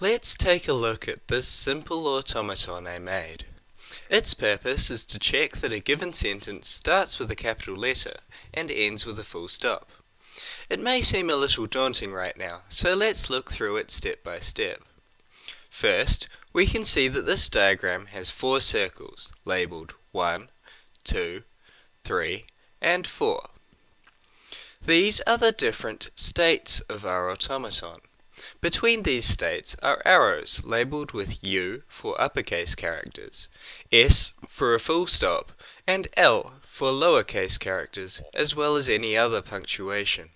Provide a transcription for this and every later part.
Let's take a look at this simple automaton I made. Its purpose is to check that a given sentence starts with a capital letter and ends with a full stop. It may seem a little daunting right now, so let's look through it step by step. First, we can see that this diagram has four circles, labelled 1, 2, 3, and 4. These are the different states of our automaton. Between these states are arrows labelled with U for uppercase characters, S for a full stop, and L for lowercase characters, as well as any other punctuation.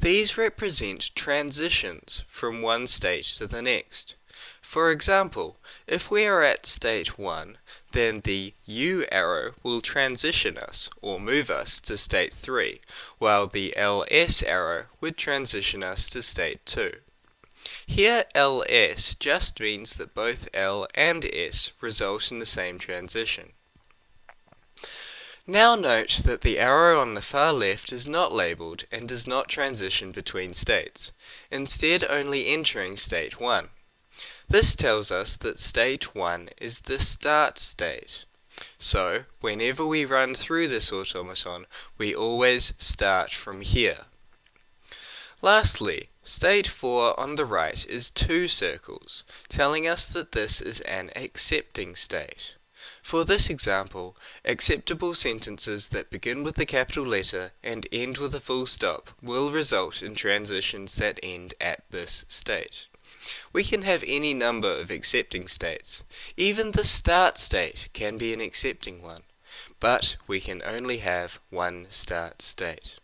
These represent transitions from one state to the next. For example, if we are at state 1, then the U arrow will transition us or move us to state 3, while the LS arrow would transition us to state 2. Here LS just means that both L and S result in the same transition. Now note that the arrow on the far left is not labelled and does not transition between states, instead only entering state 1. This tells us that state 1 is the start state. So, whenever we run through this automaton, we always start from here. Lastly, state 4 on the right is two circles, telling us that this is an accepting state. For this example, acceptable sentences that begin with the capital letter and end with a full stop will result in transitions that end at this state. We can have any number of accepting states. Even the start state can be an accepting one. But we can only have one start state.